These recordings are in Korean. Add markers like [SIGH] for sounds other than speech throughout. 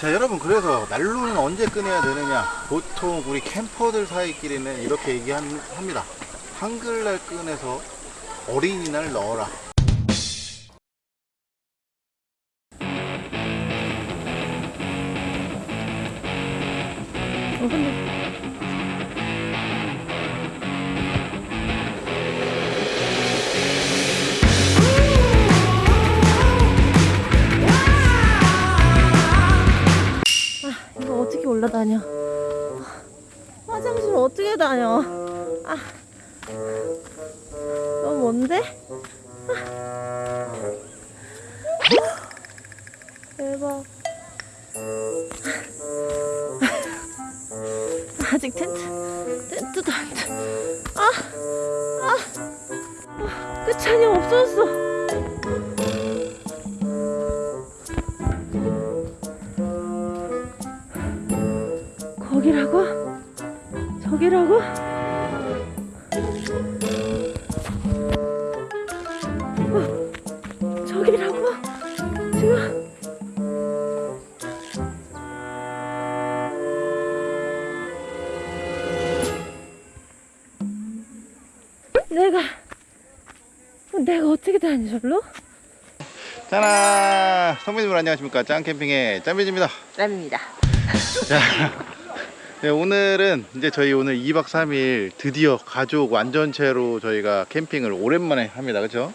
자 여러분 그래서 난로는 언제 꺼내야 되느냐? 보통 우리 캠퍼들 사이끼리는 이렇게 얘기합니다. 한글날 꺼내서 어린이날 넣어라 안녕하십니까 짱캠핑의 짬비지입니다 람입니다. 자, 네, 오늘은 이제 저희 오늘 2박 3일 드디어 가족 완전체로 저희가 캠핑을 오랜만에 합니다 그렇죠?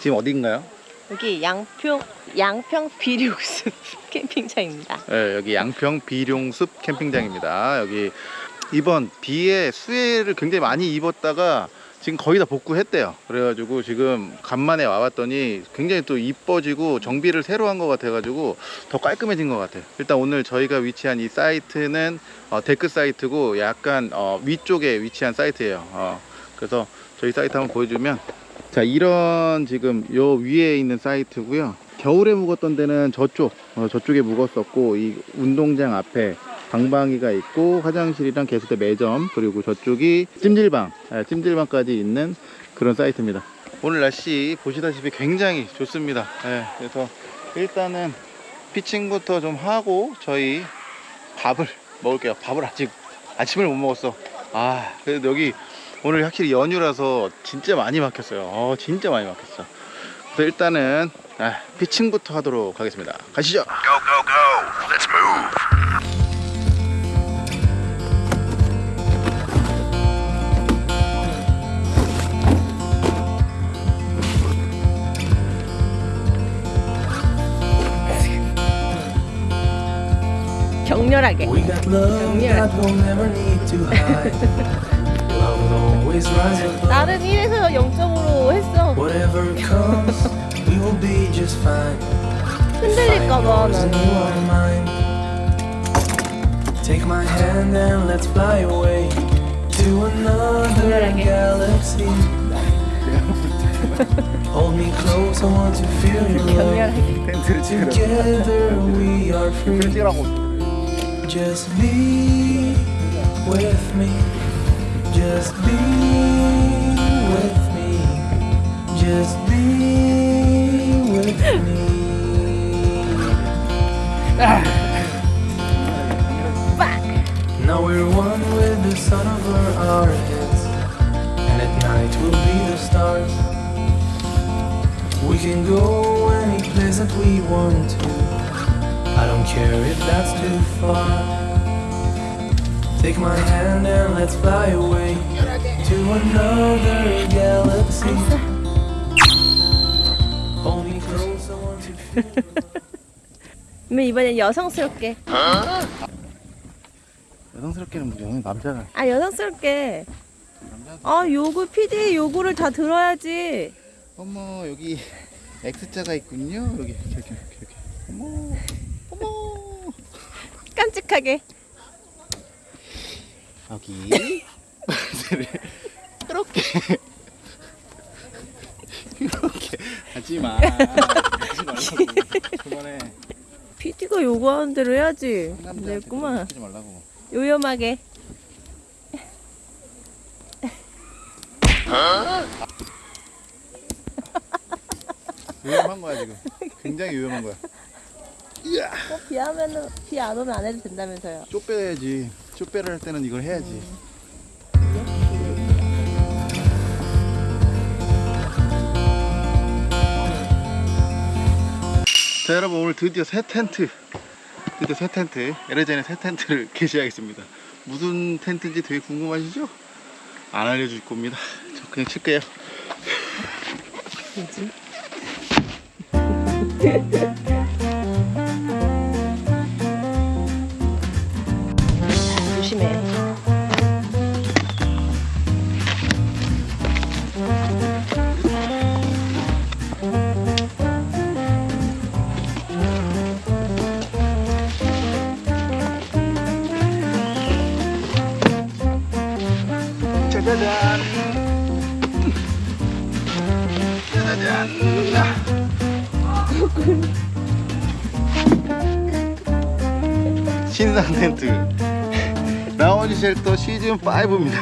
지금 어디인가요? 여기 양평 양평 비료숲 [LAUGHS] 캠핑장입니다. 네, 여기 양평 비룡숲 캠핑장입니다. 여기 이번 비에 수해를 굉장히 많이 입었다가 지금 거의 다 복구했대요. 그래가지고 지금 간만에 와봤더니 굉장히 또 이뻐지고 정비를 새로 한 것 같아 가지고 더 깔끔해진 것 같아요. 일단 오늘 저희가 위치한 이 사이트는 어, 데크 사이트고 약간 어, 위쪽에 위치한 사이트예요. 어, 그래서 저희 사이트 한번 보여주면 자 이런 지금 요 위에 있는 사이트고요 겨울에 묵었던 데는 저쪽 어, 저쪽에 묵었었고 이 운동장 앞에 방방이가 있고 화장실이랑 개수대 매점 그리고 저쪽이 찜질방 예, 찜질방까지 있는 그런 사이트입니다 오늘 날씨 보시다시피 굉장히 좋습니다 예, 그래서 일단은 피칭부터 좀 하고 저희 밥을 먹을게요 밥을 아직 아침을 못 먹었어 아 그래도 여기 오늘 확실히 연휴라서 진짜 많이 막혔어요. 어, 진짜 많이 막혔어. 그래서 일단은 아, 피칭부터 하도록 하겠습니다. 가시죠. Go, go, go. 격렬하게. We got love Yeah. that we'll never need to hide. love will always rise above. 나는 1에서 0점으로 했어. Whatever comes, we will be just fine. 흔들릴까봐 Find yours and 나는. you are mine. Take my hand and let's fly away to another 격렬하게. galaxy. Hold me close, I want to feel your love. 격렬하게. 텐트를 Together we are free. Just be with me. Just be with me. Just be with me. Now we're one with the sun over our heads, and at night we'll be the stars. We can go any place that we want to. I don't care if that's too far. Take my hand and let's fly away to another galaxy. Hold me close, I want to feel. 이번엔 여성스럽게. 여성스럽게는 뭐 여성 남자가 아 여성스럽게. 아 요구 PD 요구를 다 들어야지. 어머 여기 X자가 있군요. 여기 이렇게 이렇게 이렇게. 어머 깜찍하게. 여기 [LAUGHS] 이렇게 이렇게 하지 마. 하지 말라고. 그만해. PD가 요구하는 대로 해야지. 됐구만. 하지 말라고. 요염하게. 위험한 거야 지금. 굉장히 위험한 거야. 어, 비 하면은 비 안 오면 안 해도 된다면서요. 쪼 빼야지. 쪼 빼를 할 때는 이걸 해야지. 자 여러분 오늘 드디어 새 텐트 드디어 새 텐트 에레젠의 새 텐트를 [LAUGHS] 게시하겠습니다 무슨 텐트인지 되게 궁금하시죠? 안 알려줄 겁니다 저 그냥 칠게요 뭐지? [LAUGHS] 신상 텐트 라운지 쉘터 시즌 5입니다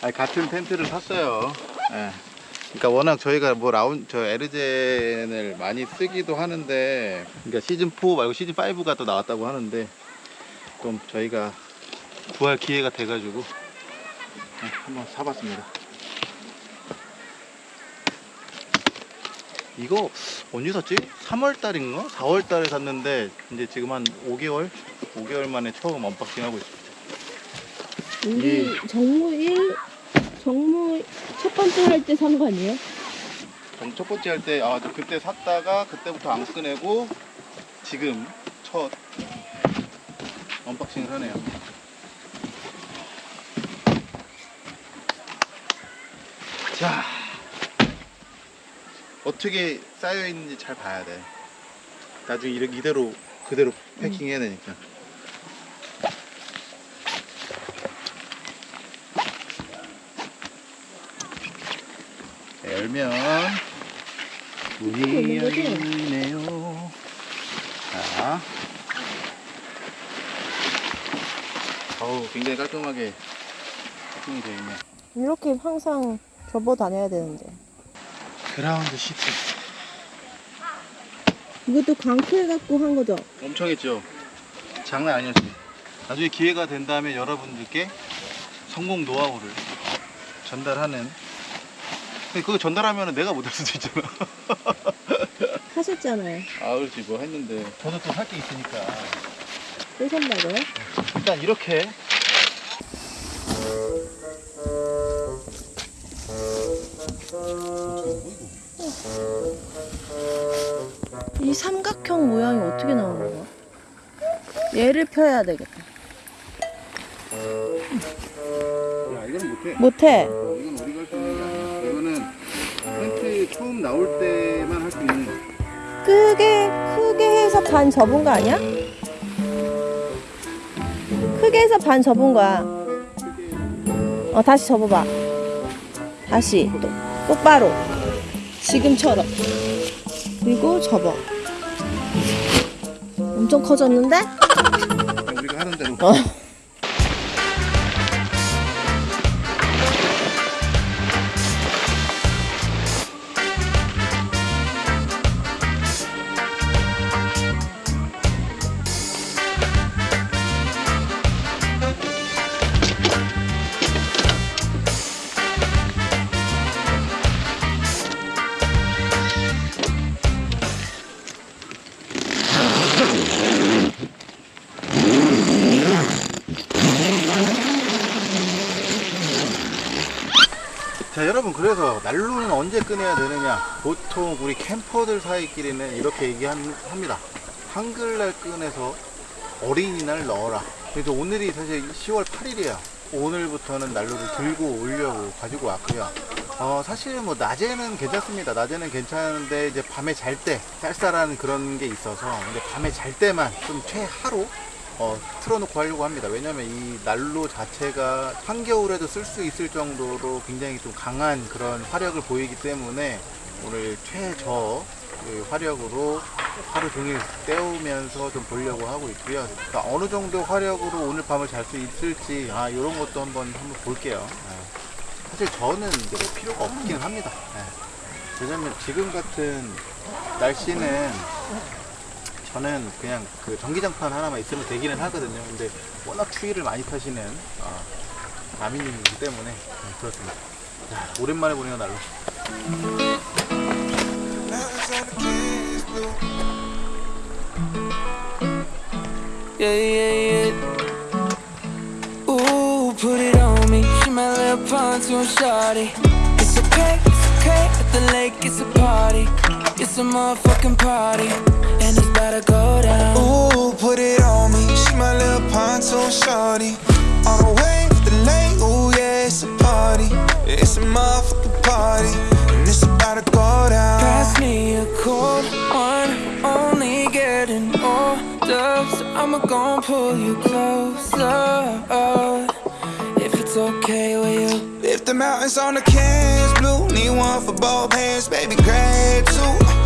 [LAUGHS] 아니, 같은 텐트를 샀어요 예. 그러니까 워낙 저희가 뭐 라운 저 에르젠을 많이 쓰기도 하는데 그러니까 시즌 4 말고 시즌 5가 또 나왔다고 하는데 좀 저희가 구할 기회가 돼가지고 네, 한번 사봤습니다. 이거 언제 샀지? 3월 달인가? 4월 달에 샀는데 이제 지금 한 5개월? 5개월 만에 처음 unboxing 하고 있습니다. 우리 정무 1 정무 첫 번째 할 때 산 거 아니에요? 정- 첫 번째 할 때, 아, 저 그때 샀다가 그때부터 안 꺼내고 지금 첫 unboxing을 하네요. 자, 어떻게 쌓여 있는지 잘 봐야 돼. 나중에 이렇게 이대로 그대로 패킹 해야 되니까. 열면 문이 열리네요. 자, 어우 굉장히 깔끔하게 패킹이 되어 있네. 이렇게 항상 접어 다녀야 되는데. 그라운드 시트 이것도 강크해 갖고 한 거죠? 엄청 했죠. 장난 아니었지. 나중에 기회가 된다면 여러분들께 성공 노하우를 전달하는. 그거 전달하면 내가 못할 수도 있잖아. [LAUGHS] 하셨잖아요. 아 그렇지 뭐 했는데 저도 또살게 있으니까 또 산다고요? 일단 이렇게 삼각형 모양이 어떻게 나오는 거야? 얘를 펴야 되겠다. 야 이거는 못해 못해. 어, 이건 우리가 할 수 있는 게 아니야 이거는 텐트 처음 나올 때만 할 수 있는 크게 크게 해서 반 접은 거 아니야? 크게 해서 반 접은 거야. 어 다시 접어봐. 다시 또 똑바로 지금처럼 그리고 접어. 엄청 커졌는데? 우리가 하는 대로 꺼내야 되느냐. 보통 우리 캠퍼들 사이끼리는 이렇게 얘기합니다. 한글날 꺼내서 어린이날 넣어라. 그래서 오늘이 사실 10월 8일이에요. 오늘부터는 난로를 들고 오려고 가지고 왔고요. 어 사실은 뭐 낮에는 괜찮습니다. 낮에는 괜찮은데 이제 밤에 잘 때 쌀쌀한 그런 게 있어서 근데 밤에 잘 때만 좀 최하로 어, 틀어놓고 하려고 합니다. 왜냐면 이 난로 자체가 한겨울에도 쓸 수 있을 정도로 굉장히 좀 강한 그런 화력을 보이기 때문에 오늘 최저 그 화력으로 하루 종일 때우면서 좀 보려고 하고 있고요. 그러니까 어느 정도 화력으로 오늘 밤을 잘 수 있을지 아 이런 것도 한번 한번 볼게요. 네. 사실 저는 이제 뭐 필요가 없긴 합니다. 네. 왜냐면 지금 같은 날씨는 저는 그냥 그 전기장판 하나만 있으면 되기는 하거든요. 근데 워낙 추위를 많이 타시는 어, 나미님이기 때문에 네, 그렇습니다. 야, 오랜만에 보네요 날로. Yeah, yeah, yeah. Ooh, put it on me. She my little pontoon shawty. It's okay, it's okay. At the lake, it's a party. It's a motherfucking party. And it's about to go down. Ooh, put it on me. She my little pontoon shorty. On the way to the lake. Ooh, yeah, it's a party. It's a motherfucking party. And it's about to go down. Pass me a cold one. Only getting older. So I'ma gon' pull you closer. If it's okay with you. If the mountains on the cans blue, need one for both hands, baby, grab two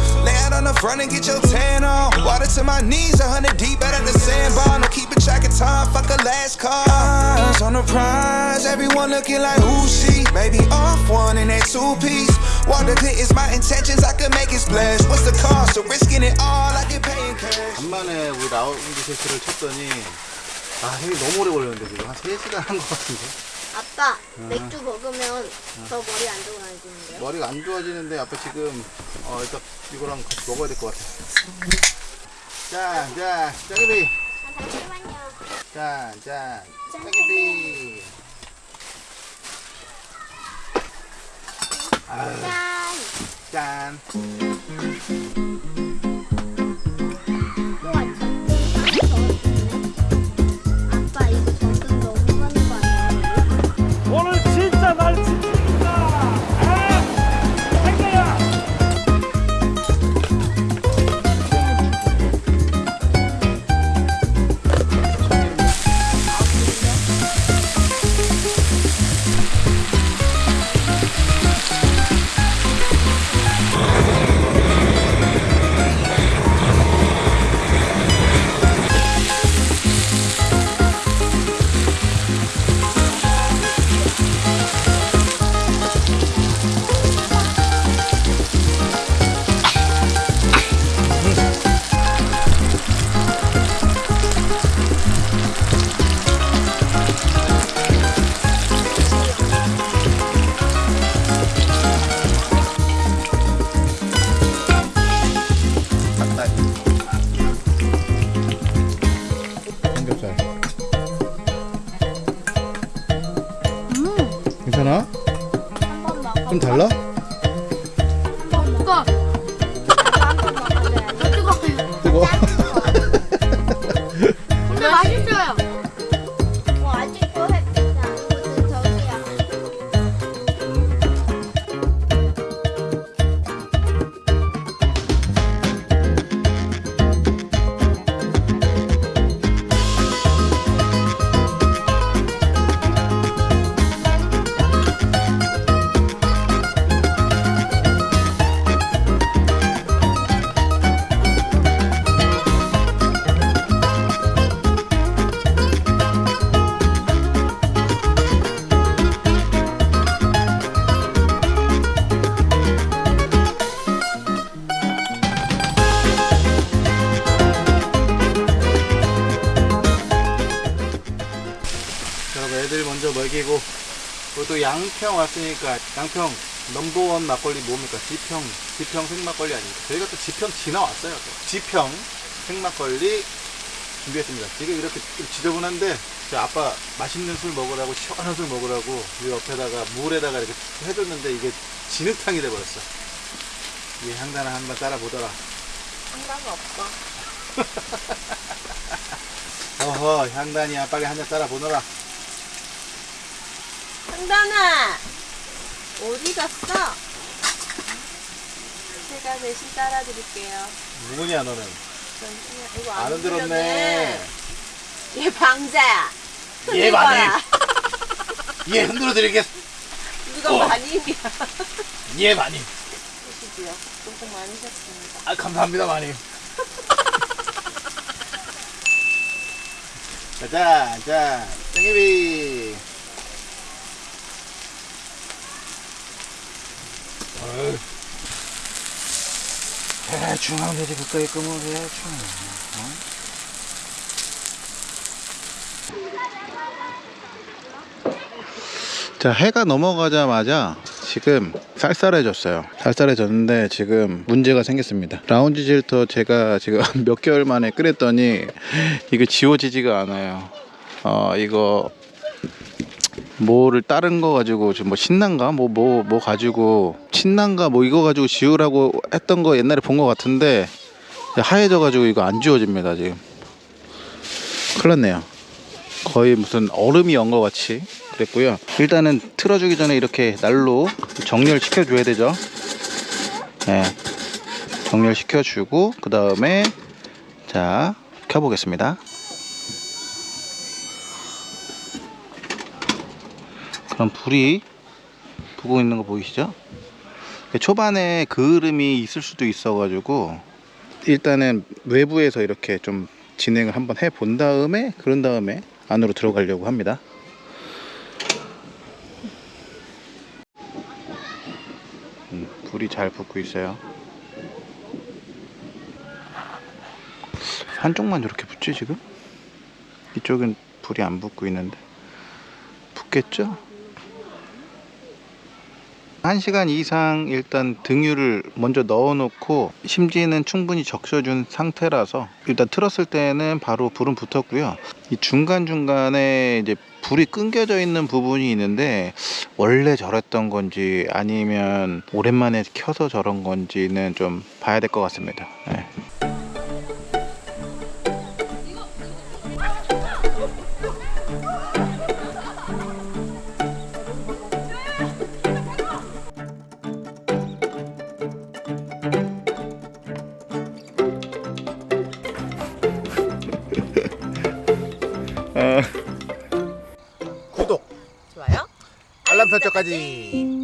Lay out on the front and get your tan on. Water to my knees, a hundred deep out of the sandbar. No keeping track of time, fuck a last call. Eyes on the prize, everyone looking like who she? Maybe off one in that two piece. Water clear is my intentions, I could make it splash. What's the cost of risking it all? I get paid in cash. 간만에 우리 라운드 세트를 쳤더니 아 힘이 너무 오래 걸렸는데 지금 한 3시간 한 것 같은데 아빠 맥주 먹으면 더 머리 안 좋아지는데요? 머리가 안 좋아지는데 아빠 지금 어 일단 이거랑 같이 먹어야 될 것 같아 짠짠 짜게비 잠시만요. 짠짠 아유 짠. 짠 먼저 먹이고 그리고 또 양평 왔으니까 양평 넘버원 막걸리 뭡니까? 지평 지평 생막걸리 아닙니까? 저희가 또 지평 지나왔어요 또. 지평 생막걸리 준비했습니다 지금 이렇게 좀 지저분한데 저 아빠 맛있는 술 먹으라고 시원한 술 먹으라고 이 옆에다가 물에다가 이렇게 해줬는데 이게 진흙탕이 돼버렸어 이 향단을 한번 따라 보더라 상관이 없어. [LAUGHS] 어허 향단이야 빨리 한 잔 따라 보너라 상단아 어디 갔어? 제가 대신 따라 드릴게요. 누구냐 너는 잠시만 이거 안 안 흔들었네 얘 방자야. 예 마님 예 흔들어 드리겠 누가 어. 마님이야. 예 마님 보시고요. 조금 많으셨습니다. 아 감사합니다 마님 자자 [LAUGHS] 자 땡기비 어휴, 대충 하면 되지 그까이 끄면 대충 자 해가 넘어가자마자 지금 쌀쌀해졌어요. 쌀쌀해졌는데 지금 문제가 생겼습니다. 라운지 질터 제가 지금 [LAUGHS] 몇 개월 만에 끓였더니 이거 지워지지가 않아요. 어 이거 뭐를 다른 거 가지고 뭐 신난가? 뭐뭐 뭐 가지고 신난가? 뭐 이거 가지고 지우라고 했던 거 옛날에 본 거 같은데 하얘져 가지고 이거 안 지워집니다 지금. 큰일 났네요. 거의 무슨 얼음이 온것 같이 그랬고요. 일단은 틀어주기 전에 이렇게 날로 정렬 시켜줘야 되죠. 네 정렬 시켜주고 그 다음에 자 켜보겠습니다 그럼 불이 부고 있는 거 보이시죠? 초반에 그을음이 있을 수도 있어 가지고 일단은 외부에서 이렇게 좀 진행을 한번 해 본 다음에 그런 다음에 안으로 들어가려고 합니다. 음, 불이 잘 붙고 있어요. 한쪽만 이렇게 붙지 지금? 이쪽은 불이 안 붙고 있는데 붙겠죠? 1시간 이상 일단 등유를 먼저 넣어 놓고 심지는 충분히 적셔준 상태라서 일단 틀었을 때는 바로 불은 붙었고요 이 중간중간에 이제 불이 끊겨져 있는 부분이 있는데 원래 저랬던 건지 아니면 오랜만에 켜서 저런 건지는 좀 봐야 될 것 같습니다 네. 알람 설정까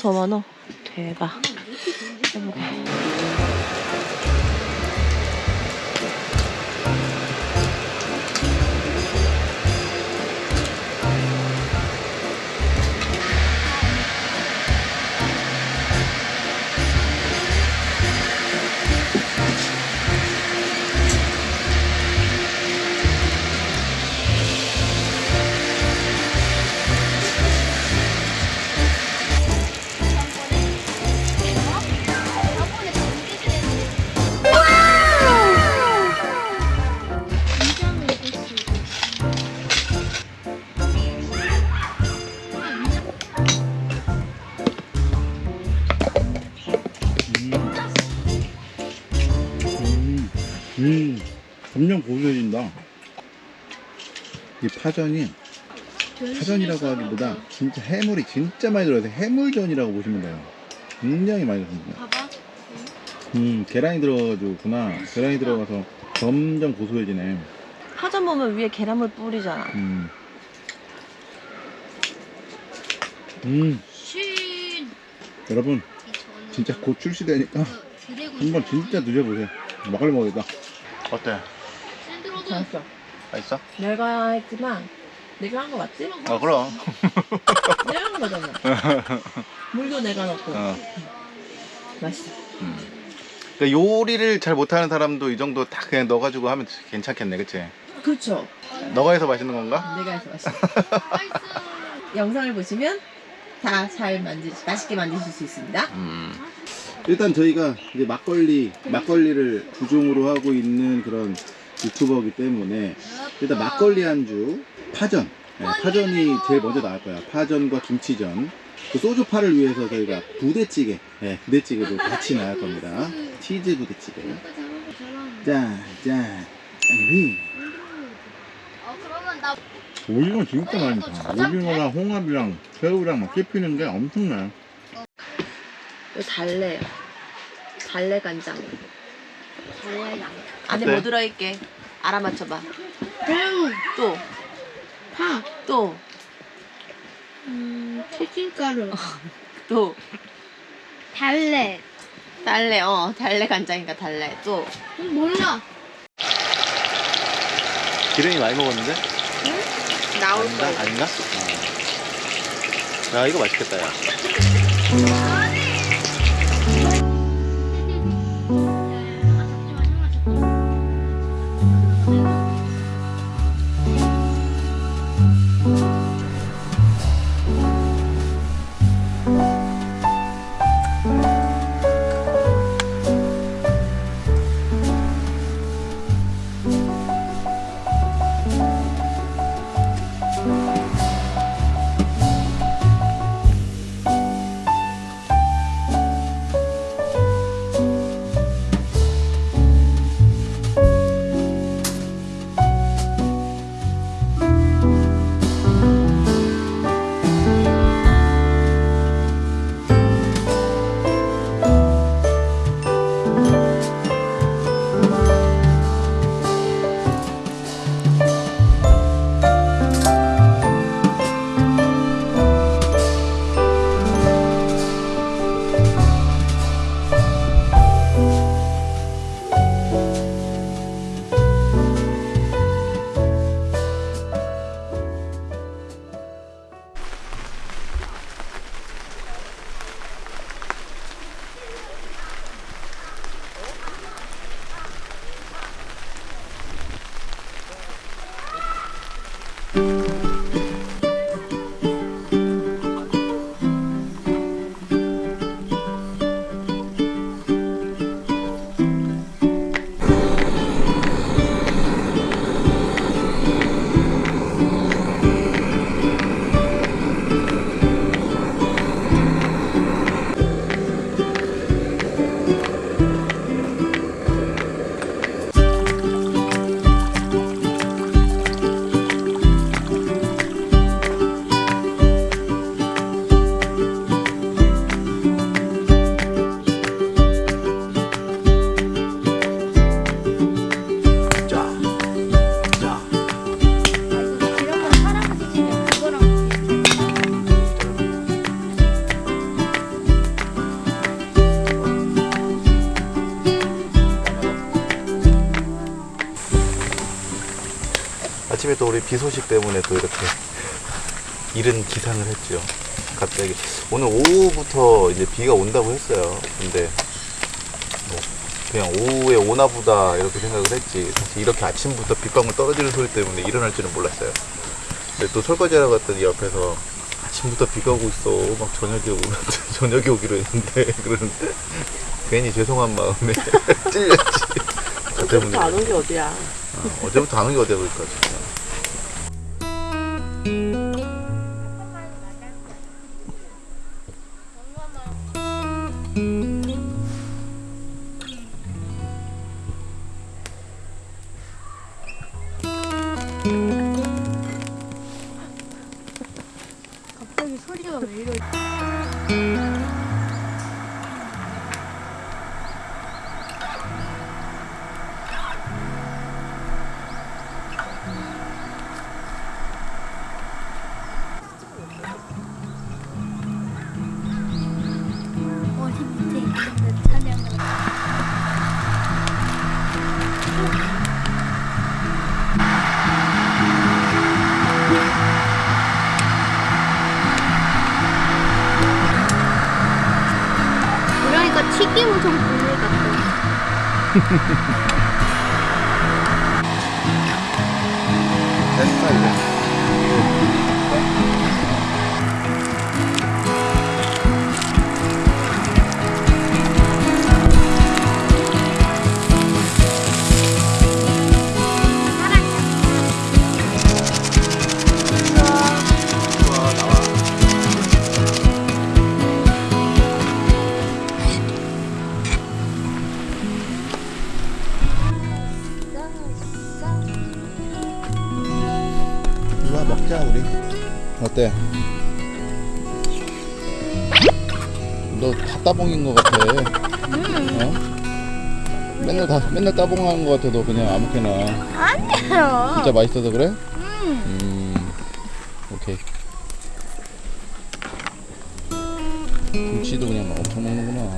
더 많아. 대박. 점점 고소해진다. 이 파전이 파전이라고 하기보다 진짜 해물이 진짜 많이 들어가서 해물전이라고 보시면 돼요. 굉장히 많이 들어갑니다. 음, 계란이 들어가지고구나. 계란이 들어가서 점점 고소해지네. 파전 보면 위에 계란물 뿌리잖아. 음. 음, 신. 여러분 진짜 곧 출시되니까 한번 진짜 드셔보세요. 막걸리 먹겠다. 어때? 맛있어. 맛있어? 내가 했지만 내가 한 거 맞지? 어, 그럼. [LAUGHS] 내가 한 거잖아. 물도 내가 넣고. 어. 맛있어. 그러니까 요리를 잘 못하는 사람도 이 정도 다 그냥 넣어가지고 하면 괜찮겠네, 그치? 그쵸? 너가 해서 맛있는 건가? 내가 해서 맛있어. [LAUGHS] 영상을 보시면 다 잘 만드 맛있게 만드실 수 있습니다. 음. 일단 저희가 이제 막걸리 막걸리를 주종으로 하고 있는 그런 유튜버이기 때문에 일단 막걸리 안주 파전. 네, 파전이 제일 먼저 나올 거야. 파전과 김치전. 그 소주파를 위해서 저희가 부대찌개 네, 부대찌개도 같이 나올 겁니다. 치즈 부대찌개. 짱리 어 그러면 나 오징어 진짜 많다. 오징어랑 홍합이랑 새우랑 막 씹히는 게 엄청나요. 달래요. 달래 간장. 달래장. 안에 어때? 뭐 들어있게? 알아맞혀봐. 새우, 또, 파, 또, 음, 튀김가루, 또. 달래. 달래, 어, 달래 간장이니까 달래. 또. 음, 몰라. 기름이 많이 먹었는데? 나올 아닌가? 거야. 아닌가? 아. 야 이거 맛있겠다 야 이런 우리 비 소식 때문에 또 이렇게 이른 기상을 했죠. 갑자기 오늘 오후부터 이제 비가 온다고 했어요. 근데 뭐 그냥 오후에 오나 보다 이렇게 생각을 했지. 사실 이렇게 아침부터 빗방울 떨어지는 소리 때문에 일어날 줄은 몰랐어요. 근데 또 설거지 하러 갔더니 옆에서 아침부터 비가 오고 있어. 막 저녁에 오 [LAUGHS] 저녁에 오기로 했는데 [LAUGHS] 그러는데 괜히 죄송한 마음에 [LAUGHS] 찔렸지. 안온게 어디야. 아, 어제부터 안온게 어디야 그러니까 따봉인 것 같아. 어? 맨날 다 맨날 따봉하는 것 같아. 너 그냥 아무렇게나. 아니에요. 진짜 맛있어서 그래? 음. 음. 오케이. 김치도 그냥 막 엄청 먹는구나.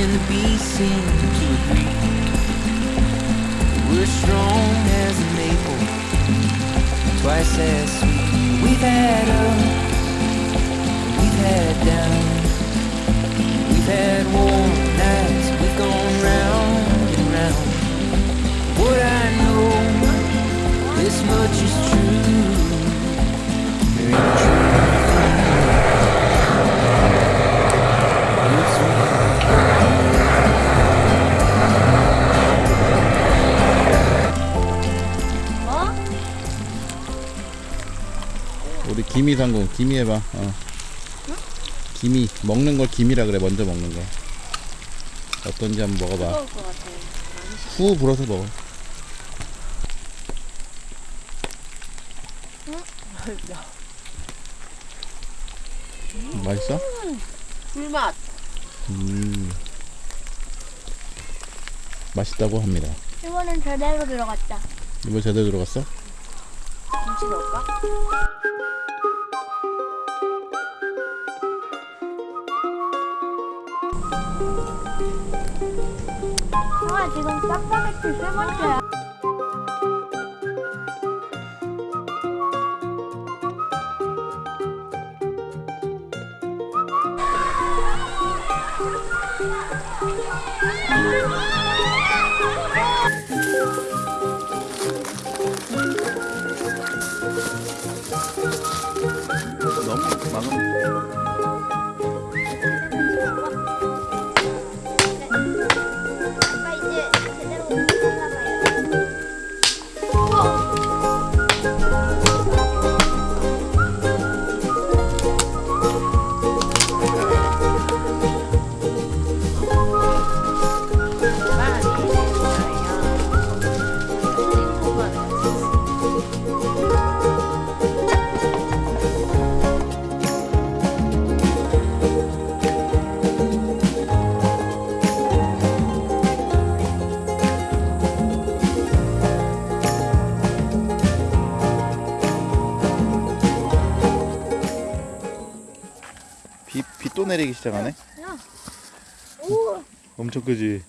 And bees seem to agree? We're strong as a maple, twice as sweet. We've had up, we've had down, we've had warm nights, we've gone round and round. What I know, this much is true. There ain't 우리 김이 상공 김이 해봐 어. 김이 먹는 걸 김이라 그래 먼저 먹는 거 어떤지 한번 먹어봐. 후 불어서 먹어 맛있어? 불맛. 음 맛있다고 합니다 이번엔 제대로 들어갔다. 이거 제대로 들어갔어? 김치 넣을까? 형아 지금 짜파게티 세 번째야. 내리기 시작하네. 오, 엄청 크지?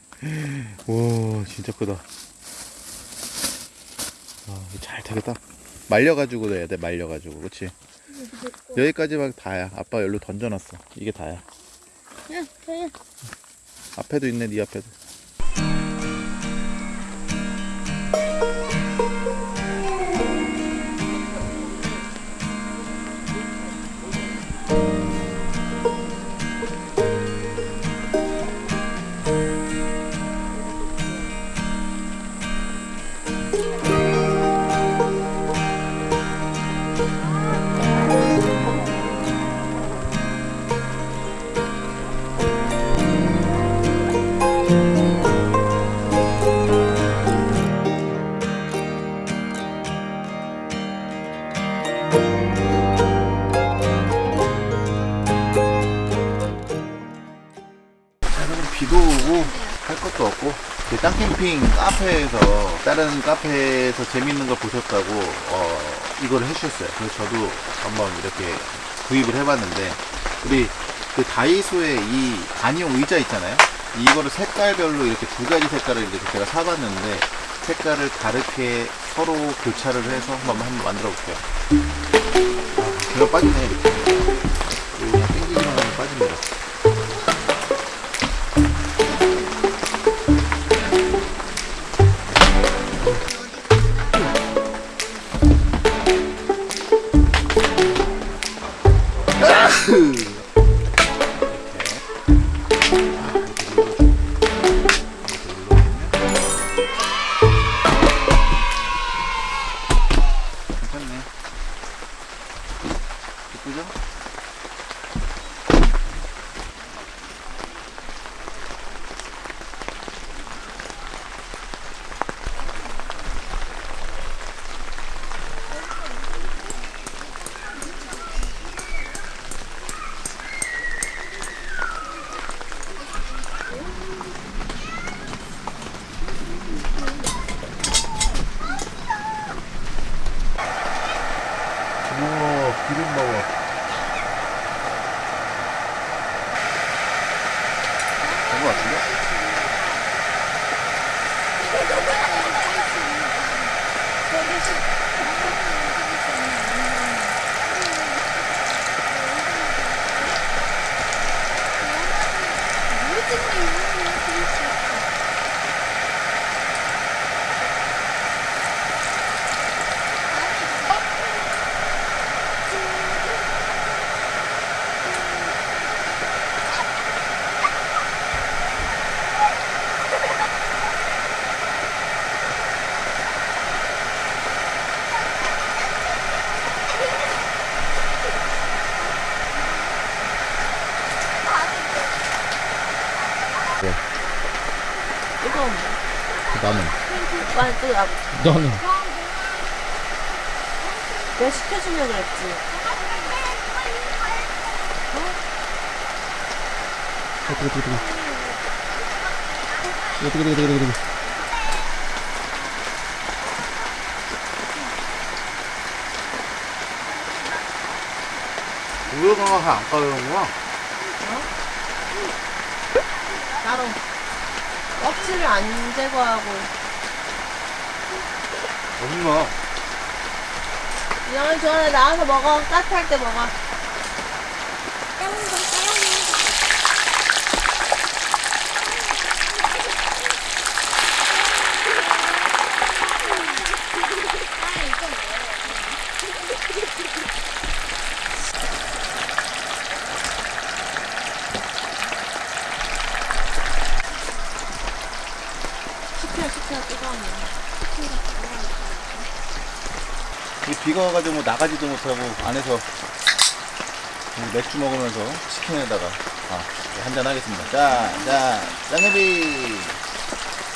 와 진짜 크다. 아, 잘 되겠다. 말려가지고 넣어야 돼 말려가지고. 그치? 여기까지만 다야. 아빠 여기로 던져놨어. 이게 다야. 응, 그래. 앞에도 있네 네 앞에도 비도 오고 할 것도 없고 땅캠핑 카페에서 다른 카페에서 재밌는 거 보셨다고 어, 이걸 해주셨어요. 그래서 저도 한번 이렇게 구입을 해봤는데 우리 그 다이소에 이 단용 의자 있잖아요. 이거를 색깔별로 이렇게 두 가지 색깔을 이렇게 제가 사봤는데 색깔을 다르게 서로 교차를 해서 한번 한번 만들어 볼게요. 아, 제가 빠지네 이렇게. 된거 [LAUGHS] 너는. 내가 시켜주려고 그랬지. 우유가 안 까는구나. 따로. 껍질을 안 제거하고. 어딨나? 이형이 좋아해 나와서 먹어. 따뜻할 때 먹어. 시켜 시켜 뜨거우면. 이 비가 와가지고 뭐 나가지도 못하고 안에서 맥주 먹으면서 치킨에다가 아, 한잔 하겠습니다. 자, 자, 짱개비.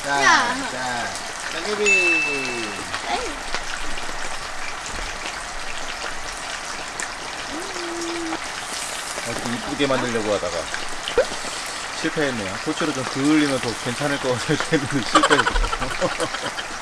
자, 야. 자, 짱개비. 이렇게 이쁘게 만들려고 하다가 실패했네요. 토치로 좀 그을리면 더 괜찮을 것 같아서 했는데 실패했어. 좀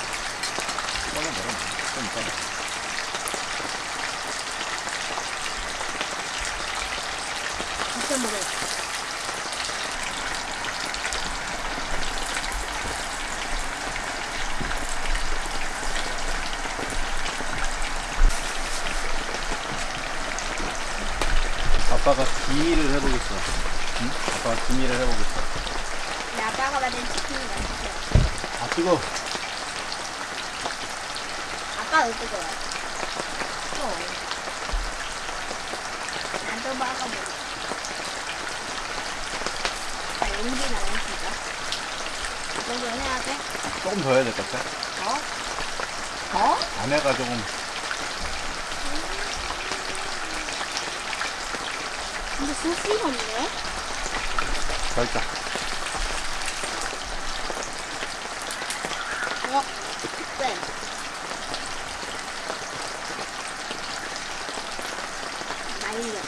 아니야.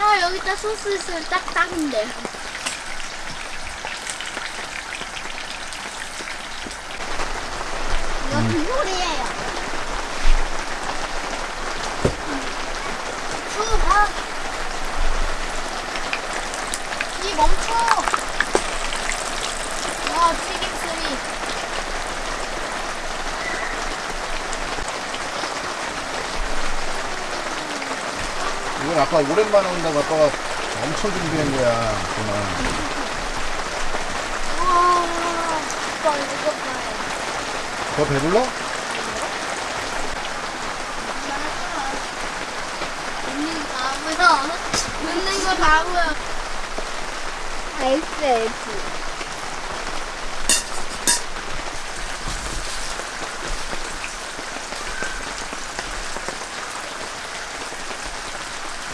아 여기다 소스 있으면 딱 딱인데. 이거 음. 불고리예요. 아까 오랜만에 온다고 아빠가 엄청 준비한 거야. 정말. 와 오빠 이거 봐요. 더 배불러? 웃는 거 다 보여. 웃는 거 다 보여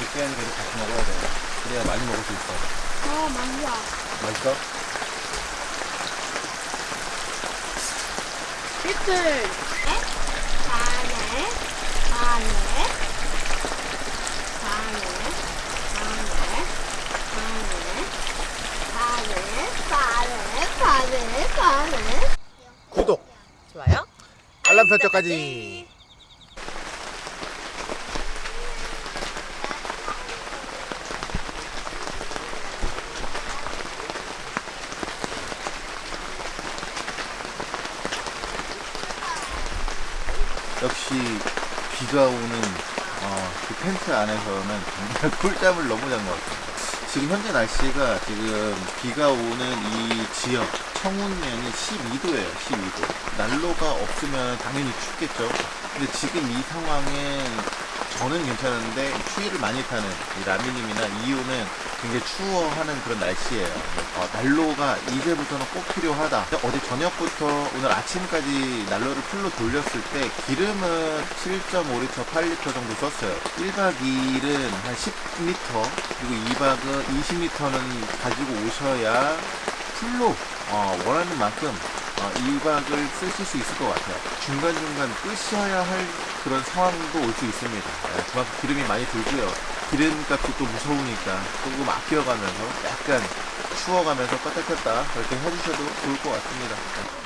하니까 이렇게 같이 먹어야 돼. 그래야 어 맞아. 맛있어? 리틀. 반에 반에 반에 반에 반에 반에 반에 반에 구독, 좋아요. 알람 설정까지. 역시 비가 오는 어, 그 텐트 안에서는 정말 [LAUGHS] 꿀잠을 너무 잔 것 같아요. 지금 현재 날씨가 지금 비가 오는 이 지역 청운면이 12도예요. 12도. 난로가 없으면 당연히 춥겠죠. 근데 지금 이 상황에 저는 괜찮은데 추위를 많이 타는 이 라미님이나 이유는 굉장히 추워하는 그런 날씨예요. 어, 난로가 이제부터는 꼭 필요하다. 어제 저녁부터 오늘 아침까지 난로를 풀로 돌렸을 때 기름은 7.5리터, 8리터 정도 썼어요. 1박 2일은 한 10리터, 그리고 2박은 20리터는 가지고 오셔야 풀로 어, 원하는 만큼 어, 2박을 쓰실 수 있을 것 같아요. 중간중간 끄셔야 할 그런 상황도 올 수 있습니다. 예, 그만큼 기름이 많이 들고요. 기름값이 또 무서우니까 조금 아껴가면서 약간 추워가면서 껐다 켰다 그렇게 해주셔도 좋을 것 같습니다. 예.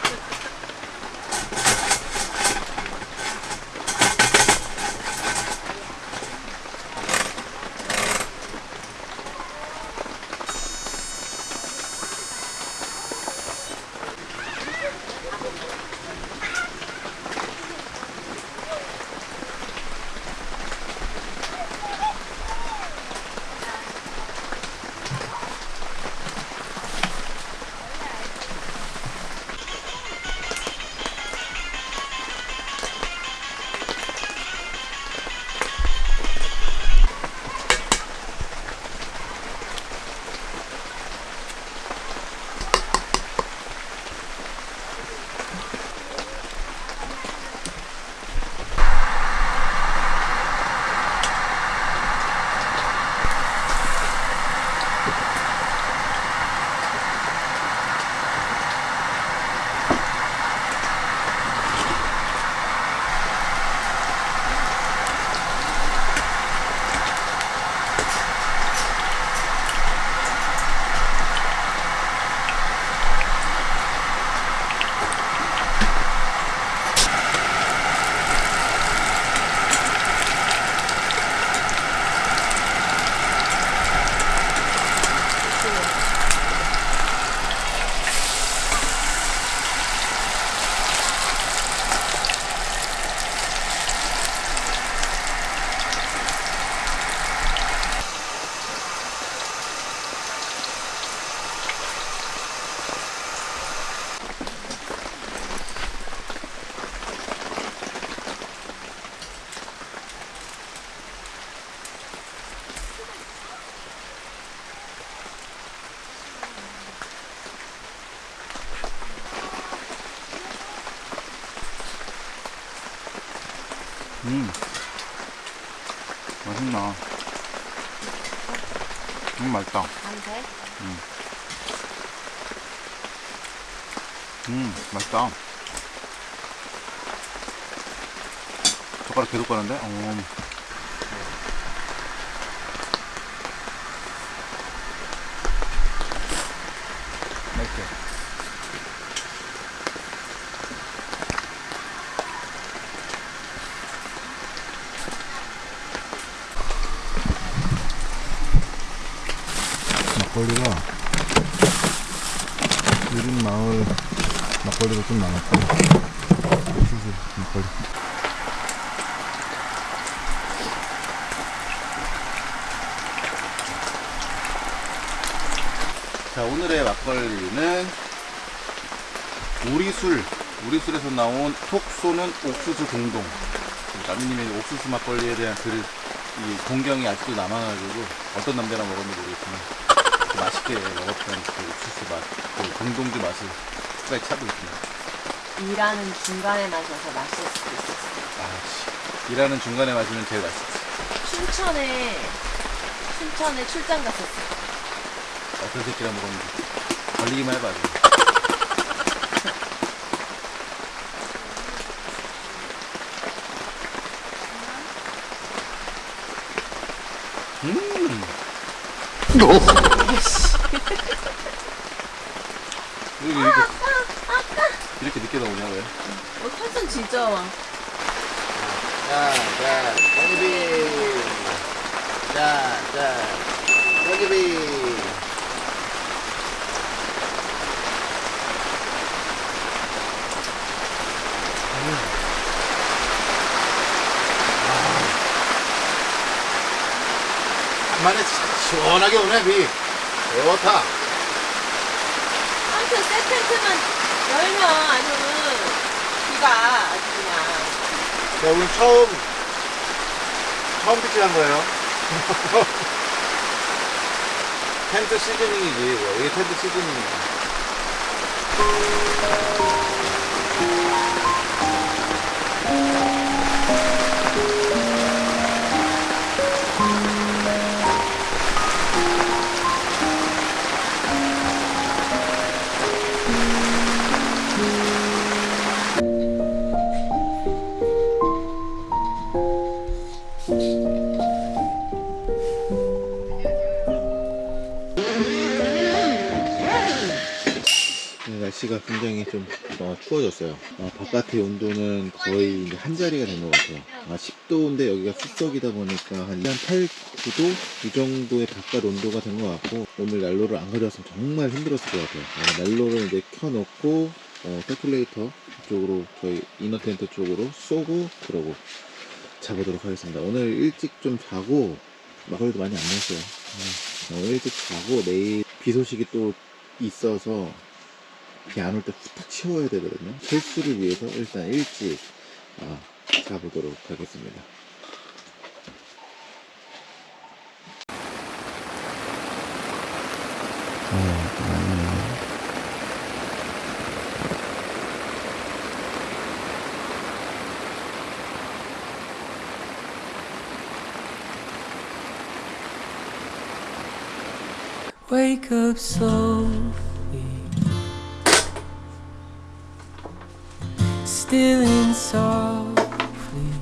가는데? 어. 맛있게. 막걸리가 유린 마을 막걸리가 좀 많았고 막걸리. 자 오늘의 막걸리는 우리술 우리술에서 나온 톡 쏘는 옥수수 동동 나미님의 옥수수 막걸리에 대한 그이 동경이 아직도 남아가지고 어떤 남자랑 먹었는지 모르겠지만 그 맛있게 먹었던 그 옥수수 맛, 그 동동주 맛을 끝까지 찾고 있습니다. 일하는 중간에 마셔서 맛있을 수도 있었어. 아, 씨. 일하는 중간에 마시면 제일 맛있지. 춘천에 춘천에 출장 갔었어. 어떤 새끼랑 먹었는지 걸리기만 해봐. 음. 왜 이렇게 이렇게 늦게 나오냐 왜? 어, 탄산 진짜 와. 자, 자, 여기비. 자, 자, 여기비. 간만에 시원하게 오네, 비. 좋다. 아무튼 새 텐트만 열면 아주 비가 아주 그냥. 자, 오늘 처음, 처음 피치한 거예요. [LAUGHS] 텐트 시즈닝이지, 뭐. 이게 텐트 시즈닝이야. 날씨가 굉장히 좀 어, 추워졌어요. 어, 바깥의 온도는 거의 이제 한 자리가 된 것 같아요. 아, 10도인데 여기가 숲속이다 보니까 한 8, 9도 이 정도의 바깥 온도가 된 것 같고 오늘 난로를 안 가져왔으면 정말 힘들었을 것 같아요. 어, 난로를 이제 켜놓고 어, 테클레이터 쪽으로 저희 이너 텐트 쪽으로 쏘고 그러고 자보도록 하겠습니다. 오늘 일찍 좀 자고 막걸리도 많이 안 먹었어요. 어, 오늘 일찍 자고 내일 비 소식이 또 있어서 비안올때 후딱 치워야 되거든요. 철수를 위해서 일단 일찍 아, 자보도록 하겠습니다. Wake up slowly. Stealing softly.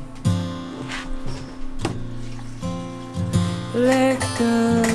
Let the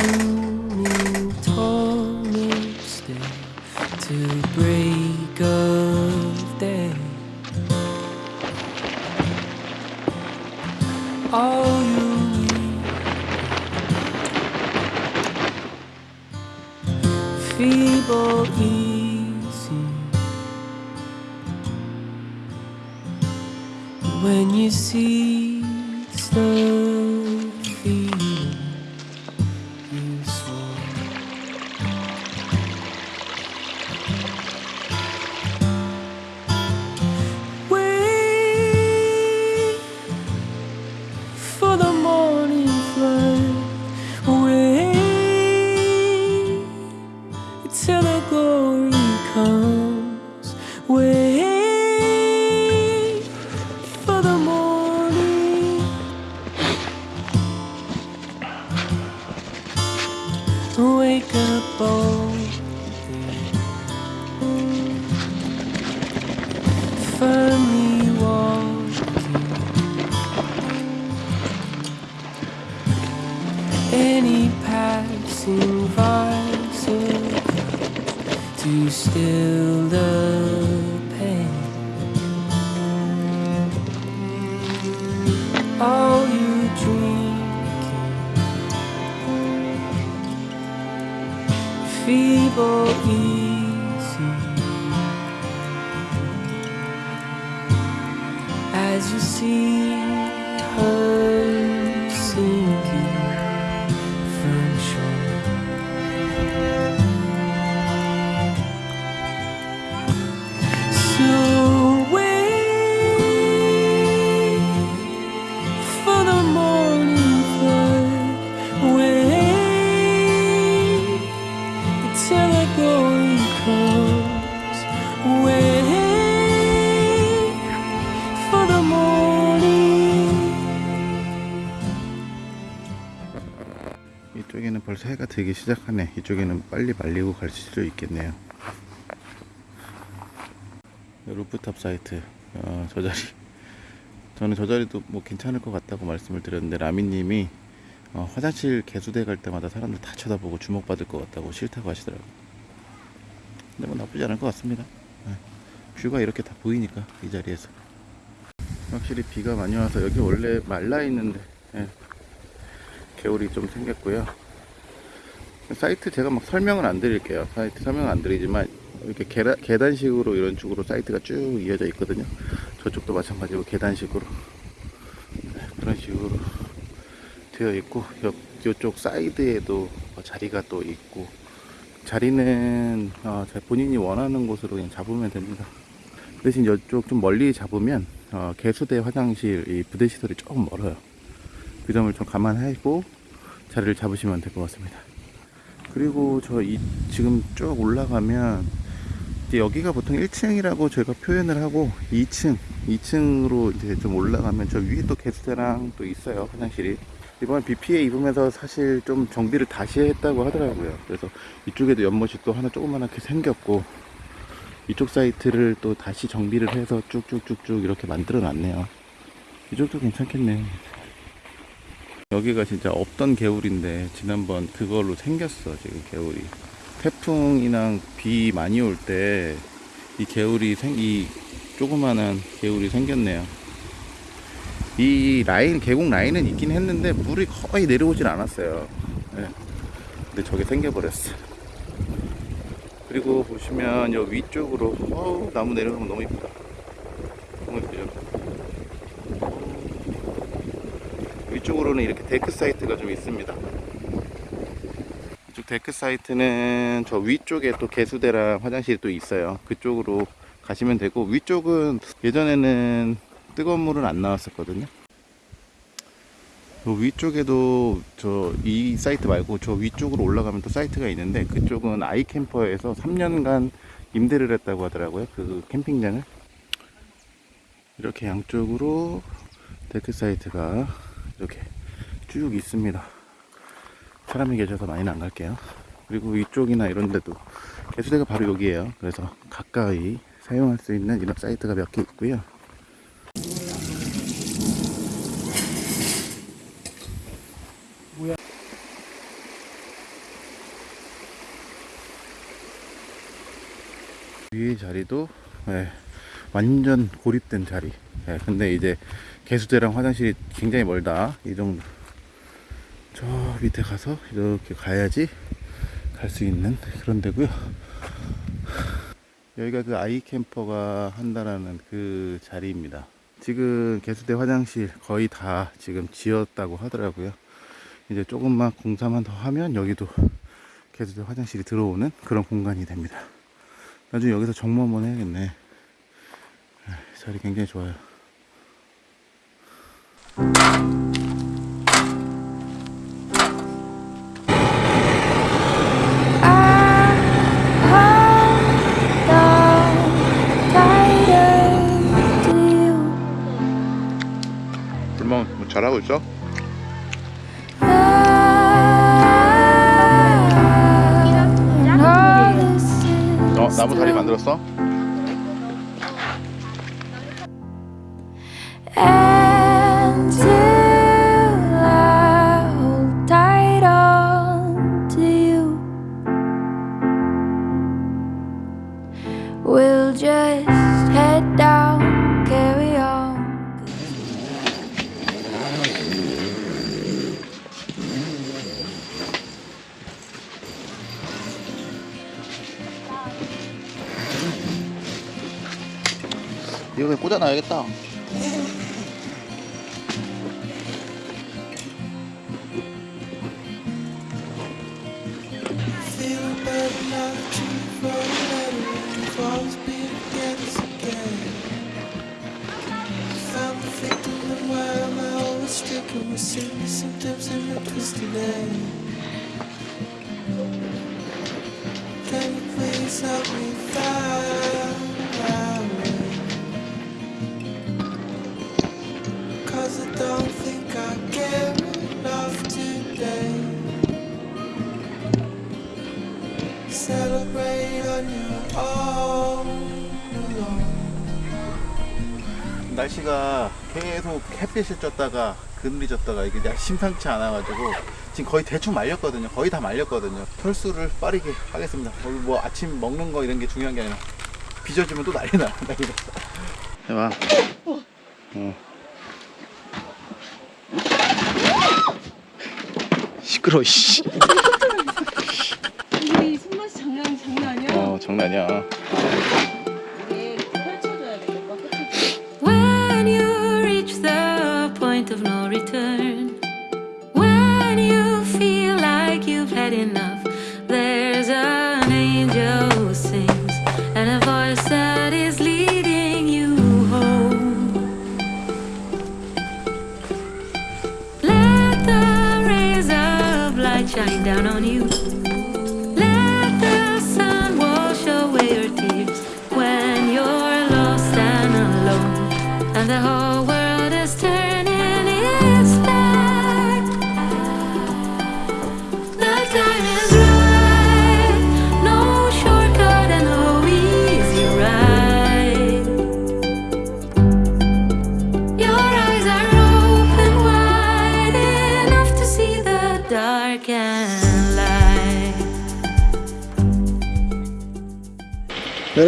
feeble easy as you see. 되기 시작하네. 이쪽에는 빨리 말리고 갈 수도 있겠네요. 루프탑 사이트 어, 저 자리 [LAUGHS] 저는 저 자리도 뭐 괜찮을 것 같다고 말씀을 드렸는데 라미님이 어, 화장실 개수대 갈 때마다 사람들 다 쳐다보고 주목받을 것 같다고 싫다고 하시더라고요. 근데 뭐 나쁘지 않을 것 같습니다. 네. 뷰가 이렇게 다 보이니까 이 자리에서 확실히 비가 많이 와서 여기 원래 말라 있는데 예. 개울이 좀 생겼고요. 사이트 제가 막 설명은 안 드릴게요. 사이트 설명은 안 드리지만 이렇게 계단, 계단식으로 이런 쪽으로 사이트가 쭉 이어져 있거든요. 저쪽도 마찬가지로 계단식으로 네, 그런 식으로 되어 있고 옆, 이쪽 사이드에도 뭐 자리가 또 있고 자리는 어, 자- 본인이 원하는 곳으로 그냥 잡으면 됩니다. 대신 이쪽 좀 멀리 잡으면 어, 개수대 화장실 이 부대 시설이 조금 멀어요. 그 점을 좀 감안하고 자리를 잡으시면 될 것 같습니다. 그리고 저 이 지금 쭉 올라가면 이제 여기가 보통 1층이라고 저희가 표현을 하고 2층, 2층으로 이제 좀 올라가면 저 위에 또 게스트랑 또 있어요 화장실이. 이번 비 피해 입으면서 사실 좀 정비를 다시 했다고 하더라고요. 그래서 이쪽에도 연못이 또 하나 조그만하게 생겼고 이쪽 사이트를 또 다시 정비를 해서 쭉쭉쭉쭉 이렇게 만들어 놨네요. 이쪽도 괜찮겠네. 여기가 진짜 없던 개울인데 지난번 그걸로 생겼어 지금 개울이. 태풍이나 비 많이 올 때 이 개울이 생, 이 조그만한 개울이 생겼네요. 이 라인 계곡 라인은 있긴 했는데 물이 거의 내려오질 않았어요. 네. 근데 저게 생겨버렸어. 그리고 보시면 여 위쪽으로 어우, 나무 내려가면 너무 이쁘다. 너무 이쁘죠 위쪽으로는 이렇게 데크 사이트가 좀 있습니다. 이쪽 데크 사이트는 저 위쪽에 또 개수대랑 화장실이 또 있어요. 그쪽으로 가시면 되고 위쪽은 예전에는 뜨거운 물은 안 나왔었거든요. 요 위쪽에도 저 이 사이트 말고 저 위쪽으로 올라가면 또 사이트가 있는데 그쪽은 아이캠퍼에서 3년간 임대를 했다고 하더라고요. 그 캠핑장을 이렇게 양쪽으로 데크 사이트가 이렇게 쭉 있습니다. 사람이 계셔서 많이는 안 갈게요. 그리고 이쪽이나 이런 데도 개수대가 바로 여기에요. 그래서 가까이 사용할 수 있는 이런 사이트가 몇 개 있고요. 위의 자리도 예, 완전 고립된 자리. 예, 근데 이제 개수대랑 화장실이 굉장히 멀다. 이 정도. 저 밑에 가서 이렇게 가야지 갈 수 있는 그런 데고요. 여기가 그 아이 캠퍼가 한다라는 그 자리입니다. 지금 개수대 화장실 거의 다 지금 지었다고 하더라고요. 이제 조금만 공사만 더 하면 여기도 개수대 화장실이 들어오는 그런 공간이 됩니다. 나중에 여기서 정모 한번 해야겠네. 아, 자리 굉장히 좋아요. 불멍 Can you please help me find 날씨가 계속 햇빛을 쪘다가 그늘이 졌다가 이게 날- 심상치 않아 가지고 지금 거의 대충 말렸거든요. 거의 다 말렸거든요. 털수를 빠르게 하겠습니다. 오늘 뭐 아침 먹는 거 이런 게 중요한 게 아니라 빚어지면 또 난리 나. 난리 나. 해봐. 어. 시끄러. 씨. 이 손맛이 장난 장난 아니야. 어 장난이야.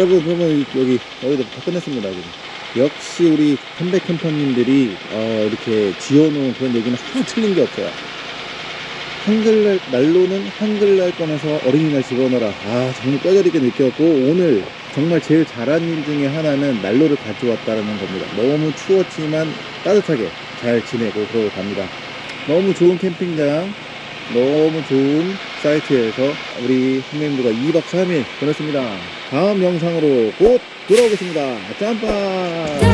여러분 그러면 여기 여기도 다 끝냈습니다 지금. 역시 우리 컴백 캠퍼님들이 어, 이렇게 지어놓은 그런 얘기는 하나 틀린 게 없어요 한글날 난로는 한글날 꺼내서 어린이날 집어넣어라 아 정말 뼈저리게 느꼈고 오늘 정말 제일 잘한 일 중에 하나는 난로를 가져왔다는 겁니다 너무 추웠지만 따뜻하게 잘 지내고 그러고 갑니다 너무 좋은 캠핑장 너무 좋은 사이트에서 우리 선배님들과 2박 3일 보냈습니다. 다음 영상으로 곧 돌아오겠습니다. 짬빠!